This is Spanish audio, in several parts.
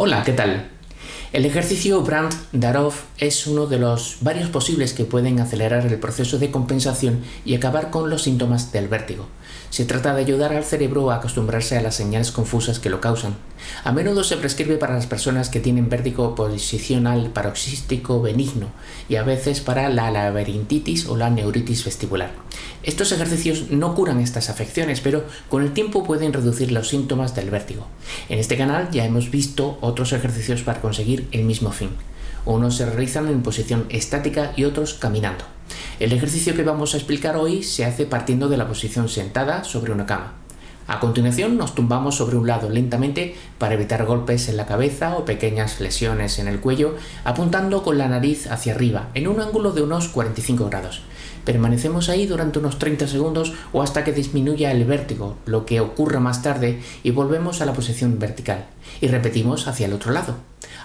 Hola, ¿qué tal? El ejercicio Brandt-Darov es uno de los varios posibles que pueden acelerar el proceso de compensación y acabar con los síntomas del vértigo. Se trata de ayudar al cerebro a acostumbrarse a las señales confusas que lo causan. A menudo se prescribe para las personas que tienen vértigo posicional paroxístico benigno y a veces para la laberintitis o la neuritis vestibular. Estos ejercicios no curan estas afecciones, pero con el tiempo pueden reducir los síntomas del vértigo. En este canal ya hemos visto otros ejercicios para conseguir el mismo fin. Unos se realizan en posición estática y otros caminando. El ejercicio que vamos a explicar hoy se hace partiendo de la posición sentada sobre una cama. A continuación nos tumbamos sobre un lado lentamente para evitar golpes en la cabeza o pequeñas lesiones en el cuello, apuntando con la nariz hacia arriba, en un ángulo de unos 45 grados. Permanecemos ahí durante unos 30 segundos o hasta que disminuya el vértigo, lo que ocurra más tarde, y volvemos a la posición vertical. Y repetimos hacia el otro lado.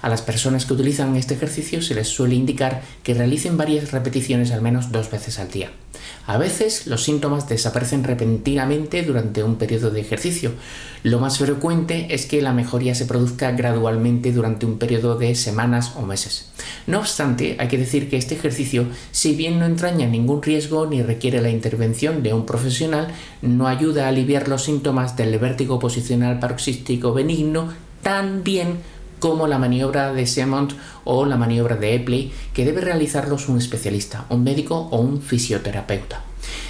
A las personas que utilizan este ejercicio se les suele indicar que realicen varias repeticiones al menos dos veces al día. A veces los síntomas desaparecen repentinamente durante un periodo de ejercicio. Lo más frecuente es que la mejoría se produzca gradualmente durante un periodo de semanas o meses. No obstante, hay que decir que este ejercicio, si bien no entraña ningún riesgo ni requiere la intervención de un profesional, no ayuda a aliviar los síntomas del vértigo posicional paroxístico benigno tan bien como la maniobra de Semont o la maniobra de Epley, que debe realizarlos un especialista, un médico o un fisioterapeuta.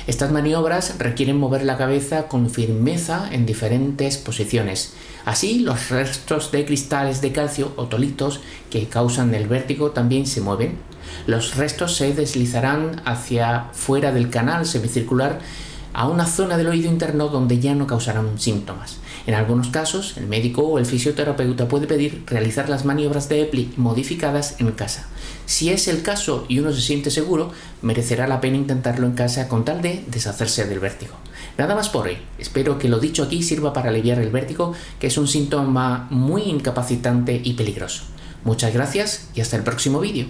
Estas maniobras requieren mover la cabeza con firmeza en diferentes posiciones. Así, los restos de cristales de calcio o tolitos que causan el vértigo también se mueven. Los restos se deslizarán hacia fuera del canal semicircular a una zona del oído interno donde ya no causarán síntomas. En algunos casos, el médico o el fisioterapeuta puede pedir realizar las maniobras de EPLI modificadas en casa. Si es el caso y uno se siente seguro, merecerá la pena intentarlo en casa con tal de deshacerse del vértigo. Nada más por hoy. Espero que lo dicho aquí sirva para aliviar el vértigo, que es un síntoma muy incapacitante y peligroso. Muchas gracias y hasta el próximo vídeo.